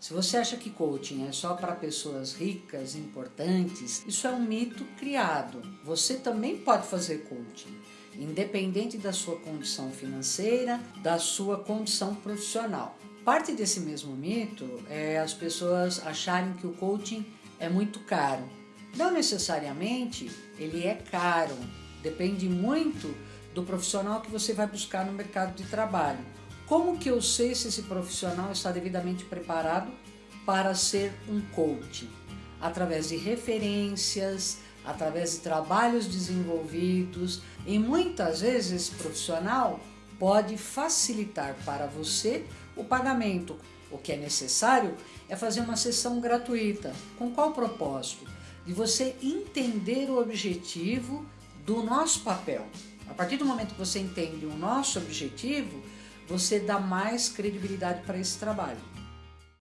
Se você acha que coaching é só para pessoas ricas, importantes, isso é um mito criado. Você também pode fazer coaching, independente da sua condição financeira, da sua condição profissional. Parte desse mesmo mito é as pessoas acharem que o coaching é muito caro. Não necessariamente ele é caro, depende muito do profissional que você vai buscar no mercado de trabalho. Como que eu sei se esse profissional está devidamente preparado para ser um coach? Através de referências, através de trabalhos desenvolvidos e muitas vezes esse profissional pode facilitar para você o pagamento. O que é necessário é fazer uma sessão gratuita. Com qual propósito? De você entender o objetivo do nosso papel. A partir do momento que você entende o nosso objetivo, você dá mais credibilidade para esse trabalho.